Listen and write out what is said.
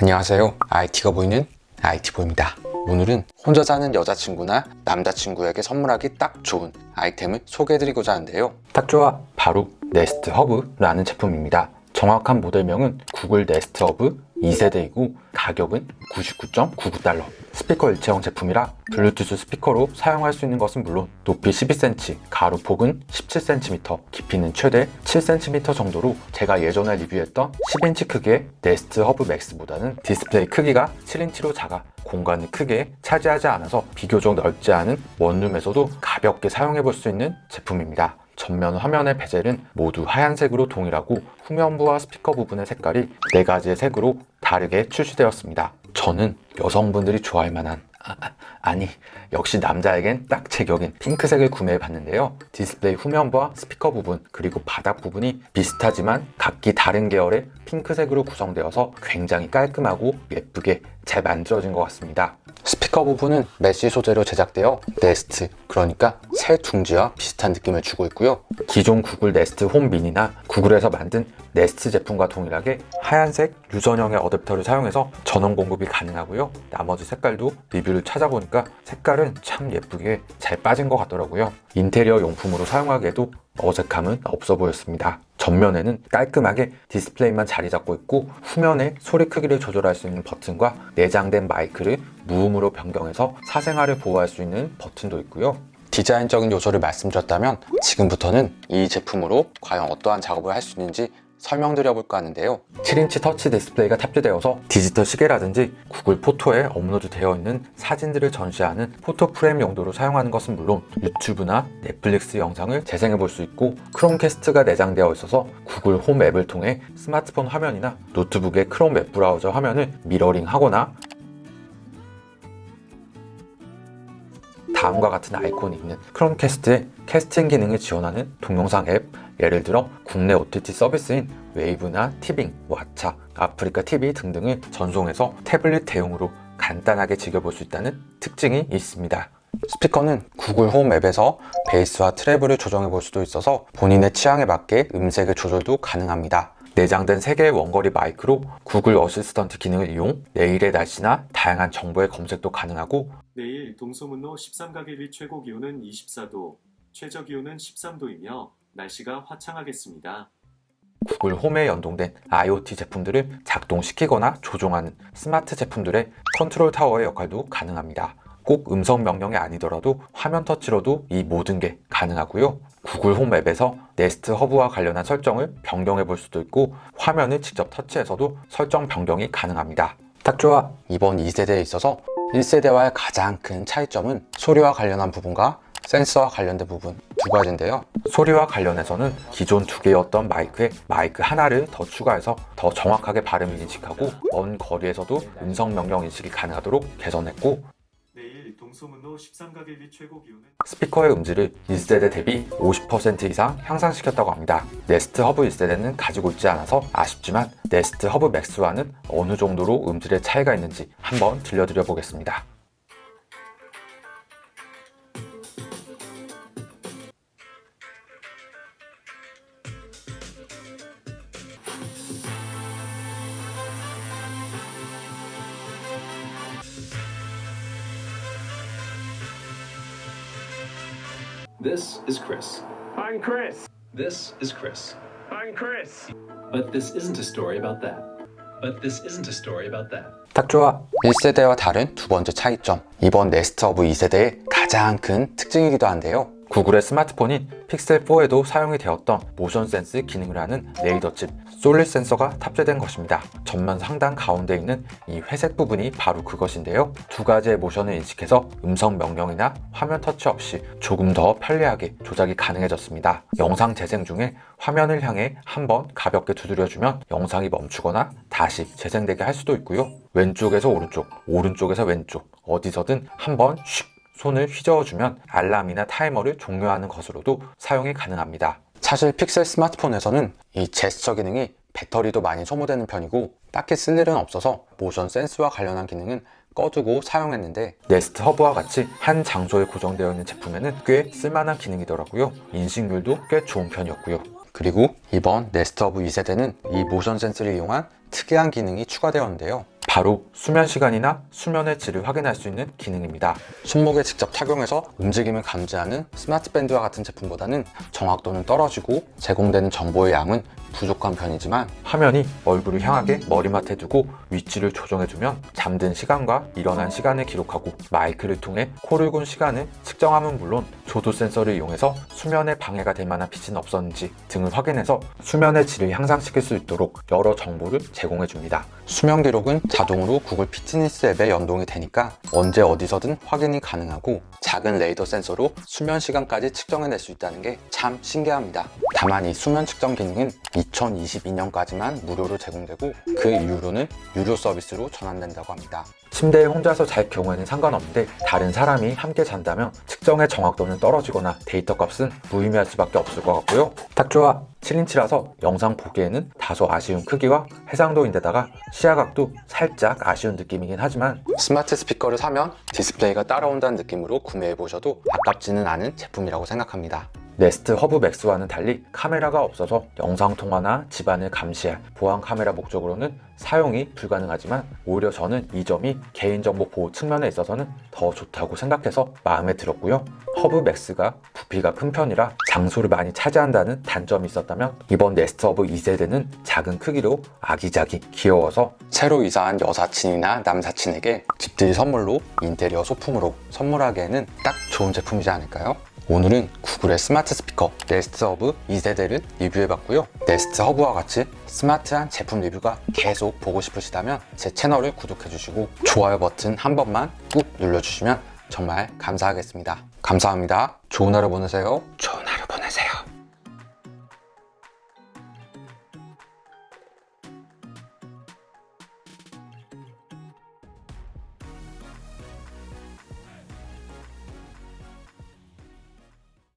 안녕하세요. IT가 보이는 IT보입니다. 오늘은 혼자 사는 여자친구나 남자친구에게 선물하기 딱 좋은 아이템을 소개해드리고자 하는데요. 딱 좋아. 바로 네스트 허브라는 제품입니다. 정확한 모델명은 구글 네스트 허브 2세대이고 가격은 99.99달러 스피커 일체형 제품이라 블루투스 스피커로 사용할 수 있는 것은 물론 높이 12cm, 가로 폭은 17cm, 깊이는 최대 7cm 정도로 제가 예전에 리뷰했던 10인치 크기의 네스트 허브 맥스보다는 디스플레이 크기가 7인치로 작아 공간을 크게 차지하지 않아서 비교적 넓지 않은 원룸에서도 가볍게 사용해 볼 수 있는 제품입니다. 전면 화면의 베젤은 모두 하얀색으로 동일하고 후면부와 스피커 부분의 색깔이 4가지의 색으로 다르게 출시되었습니다. 저는 여성분들이 좋아할 만한 아니 역시 남자에겐 딱 제격인 핑크색을 구매해 봤는데요 디스플레이 후면부와 스피커 부분 그리고 바닥 부분이 비슷하지만 각기 다른 계열의 핑크색으로 구성되어서 굉장히 깔끔하고 예쁘게 잘 만들어진 것 같습니다 스피커 부분은 메쉬 소재로 제작되어 네스트 그러니까 새 둥지와 비슷한 느낌을 주고 있고요. 기존 구글 네스트 홈 미니나 구글에서 만든 네스트 제품과 동일하게 하얀색 유선형의 어댑터를 사용해서 전원 공급이 가능하고요. 나머지 색깔도 리뷰를 찾아보니까 색깔은 참 예쁘게 잘 빠진 것 같더라고요. 인테리어 용품으로 사용하기에도 어색함은 없어 보였습니다. 전면에는 깔끔하게 디스플레이만 자리 잡고 있고 후면에 소리 크기를 조절할 수 있는 버튼과 내장된 마이크를 무음으로 변경해서 사생활을 보호할 수 있는 버튼도 있고요 디자인적인 요소를 말씀드렸다면 지금부터는 이 제품으로 과연 어떠한 작업을 할 수 있는지 설명드려 볼까 하는데요. 7인치 터치 디스플레이가 탑재되어서 디지털 시계라든지 구글 포토에 업로드 되어 있는 사진들을 전시하는 photo frame 용도로 사용하는 것은 물론 유튜브나 넷플릭스 영상을 재생해 볼 수 있고 크롬캐스트가 내장되어 있어서 구글 홈 앱을 통해 스마트폰 화면이나 노트북의 크롬 웹 브라우저 화면을 미러링 하거나 다음과 같은 아이콘이 있는 크롬캐스트의 캐스팅 기능을 지원하는 동영상 앱. 예를 들어 국내 OTT 서비스인 웨이브나 티빙, 왓챠, 아프리카 TV 등등을 전송해서 태블릿 대용으로 간단하게 즐겨볼 수 있다는 특징이 있습니다. 스피커는 구글 홈 앱에서 베이스와 treble을 조정해 볼 수도 있어서 본인의 취향에 맞게 음색의 조절도 가능합니다. 내장된 3개의 원거리 마이크로 구글 어시스턴트 기능을 이용 내일의 날씨나 다양한 정보의 검색도 가능하고 내일 동소문로 13가길의 최고 기온은 24도, 최저 기온은 13도이며 날씨가 화창하겠습니다. 구글 홈에 연동된 IoT 제품들을 작동시키거나 조종하는 스마트 제품들의 컨트롤 타워의 역할도 가능합니다. 꼭 음성 명령이 아니더라도 화면 터치로도 이 모든 게 가능하고요. 구글 홈 앱에서 네스트 허브와 관련한 설정을 변경해 볼 수도 있고 화면을 직접 터치해서도 설정 변경이 가능합니다. 딱 좋아! 이번 2세대에 있어서 1세대와의 가장 큰 차이점은 소리와 관련한 부분과 센서와 관련된 부분 두 가지인데요. 소리와 관련해서는 기존 두 개였던 마이크에 마이크 하나를 더 추가해서 더 정확하게 발음 인식하고 먼 거리에서도 음성 명령 인식이 가능하도록 개선했고 내일 동소문로 13가길의 최고 기온은 스피커의 음질을 1세대 대비 50% 이상 향상시켰다고 합니다. 네스트 허브 1세대는 가지고 있지 않아서 아쉽지만 네스트 허브 맥스와는 어느 정도로 음질의 차이가 있는지 한번 들려드려 보겠습니다 This is Chris. I'm Chris. This is Chris. I'm Chris. But this isn't a story about that. But this isn't a story about that. 딱 좋아 1세대와 다른 두 번째 차이점 이번 네스트 허브 2세대의 가장 큰 특징이기도 한데요 구글의 스마트폰인 픽셀4에도 사용이 되었던 모션 센스 기능을 하는 레이더 칩 솔리 센서가 탑재된 것입니다. 전면 상단 가운데 있는 이 회색 부분이 바로 그것인데요. 두 가지의 모션을 인식해서 음성 명령이나 화면 터치 없이 조금 더 편리하게 조작이 가능해졌습니다. 영상 재생 중에 화면을 향해 한번 가볍게 두드려주면 영상이 멈추거나 다시 재생되게 할 수도 있고요. 왼쪽에서 오른쪽, 오른쪽에서 왼쪽 어디서든 한번 슉 손을 휘저어주면 알람이나 타이머를 종료하는 것으로도 사용이 가능합니다. 사실 픽셀 스마트폰에서는 이 제스처 기능이 배터리도 많이 소모되는 편이고 딱히 쓸 일은 없어서 모션 센스와 관련한 기능은 꺼두고 사용했는데 네스트 허브와 같이 한 장소에 고정되어 있는 제품에는 꽤 쓸만한 기능이더라고요. 인식률도 꽤 좋은 편이었고요. 그리고 이번 네스트 허브 2세대는 이 모션 센스를 이용한 특이한 기능이 추가되었는데요 바로 수면 시간이나 수면의 질을 확인할 수 있는 기능입니다. 손목에 직접 착용해서 움직임을 감지하는 스마트 밴드와 같은 제품보다는 정확도는 떨어지고 제공되는 정보의 양은 부족한 편이지만 화면이 얼굴을 향하게 머리맡에 두고 위치를 조정해주면 잠든 시간과 일어난 시간을 기록하고 마이크를 통해 코를 곤 시간을 측정함은 물론 조도 센서를 이용해서 수면에 방해가 될 만한 빛은 없었는지 등을 확인해서 수면의 질을 향상시킬 수 있도록 여러 정보를 제공해줍니다. 수면 기록은 자동으로 구글 피트니스 앱에 연동이 되니까 언제 어디서든 확인이 가능하고 작은 레이더 센서로 수면 시간까지 측정해낼 수 있다는 게 참 신기합니다. 다만 이 수면 측정 기능은 2022년까지만 무료로 제공되고 그 이후로는 유료 서비스로 전환된다고 합니다. 침대에 혼자서 잘 경우에는 상관없는데 다른 사람이 함께 잔다면 측정의 정확도는 떨어지거나 데이터 값은 무의미할 수밖에 없을 것 같고요. 딱 좋아! 7인치라서 영상 보기에는 다소 아쉬운 크기와 해상도인데다가 시야각도 살짝 아쉬운 느낌이긴 하지만 스마트 스피커를 사면 디스플레이가 따라온다는 느낌으로 구매해보셔도 아깝지는 않은 제품이라고 생각합니다. 네스트 허브 맥스와는 달리 카메라가 없어서 영상통화나 집안을 감시할 보안 카메라 목적으로는 사용이 불가능하지만 오히려 저는 이 점이 개인정보 보호 측면에 있어서는 더 좋다고 생각해서 마음에 들었고요. 허브 맥스가 부피가 큰 편이라 장소를 많이 차지한다는 단점이 있었다면 이번 네스트 허브 2세대는 작은 크기로 아기자기 귀여워서 새로 이사한 여사친이나 남사친에게 집들이 선물로 인테리어 소품으로 선물하기에는 딱 좋은 제품이지 않을까요? 오늘은 구글의 스마트 스피커 네스트 허브 2세대를 리뷰해봤고요. 네스트 허브와 같이 스마트한 제품 리뷰가 계속 보고 싶으시다면 제 채널을 구독해주시고 좋아요 버튼 한 번만 꾹 눌러주시면 정말 감사하겠습니다. 감사합니다. 좋은 하루 보내세요.